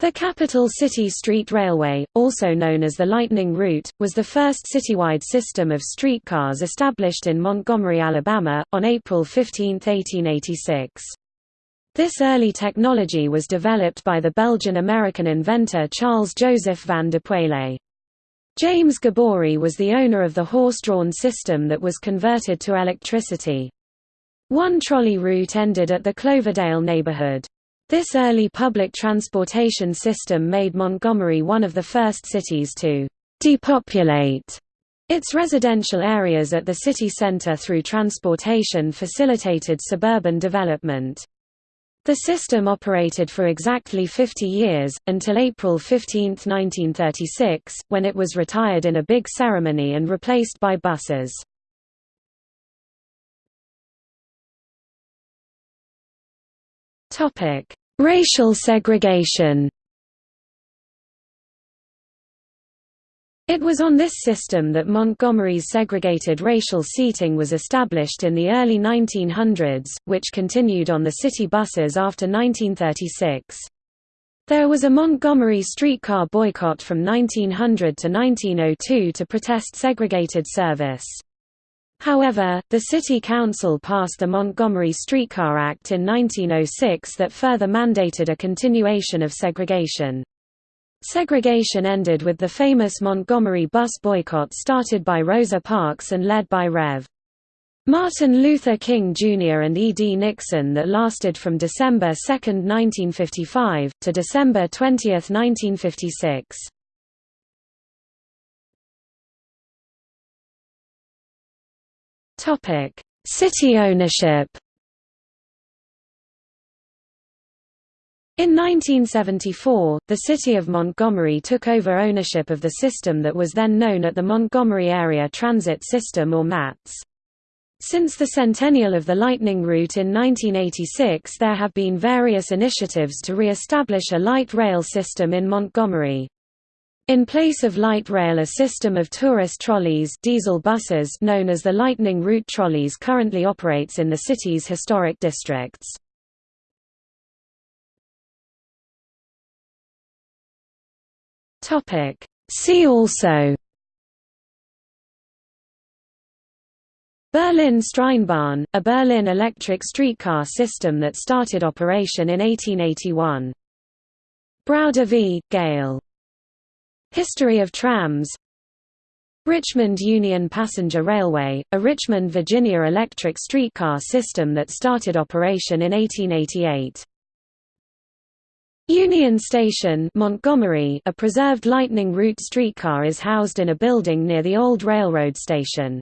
The Capital City Street Railway, also known as the Lightning Route, was the first citywide system of streetcars established in Montgomery, Alabama, on April 15, 1886. This early technology was developed by the Belgian-American inventor Charles Joseph van de Poele. James Gaboury was the owner of the horse-drawn system that was converted to electricity. One trolley route ended at the Cloverdale neighborhood. This early public transportation system made Montgomery one of the first cities to depopulate its residential areas at the city center through transportation facilitated suburban development. The system operated for exactly 50 years, until April 15, 1936, when it was retired in a big ceremony and replaced by buses. Topic: Racial segregation It was on this system that Montgomery's segregated racial seating was established in the early 1900s, which continued on the city buses after 1936. There was a Montgomery streetcar boycott from 1900 to 1902 to protest segregated service. However, the City Council passed the Montgomery Streetcar Act in 1906 that further mandated a continuation of segregation. Segregation ended with the famous Montgomery bus boycott started by Rosa Parks and led by Rev. Martin Luther King Jr. and E. D. Nixon that lasted from December 2, 1955, to December 20, 1956. Topic: City ownership. In 1974, the city of Montgomery took over ownership of the system that was then known at the Montgomery Area Transit System or MATS. Since the centennial of the Lightning Route in 1986 there have been various initiatives to re-establish a light rail system in Montgomery. In place of light rail a system of tourist trolleys diesel buses known as the Lightning Route trolleys currently operates in the city's historic districts. See also Berlin Straßenbahn, a Berlin electric streetcar system that started operation in 1881. Browder v. Gale History of trams Richmond Union Passenger Railway, a Richmond, Virginia electric streetcar system that started operation in 1888. Union Station Montgomery, a preserved Lightning Route streetcar is housed in a building near the old railroad station.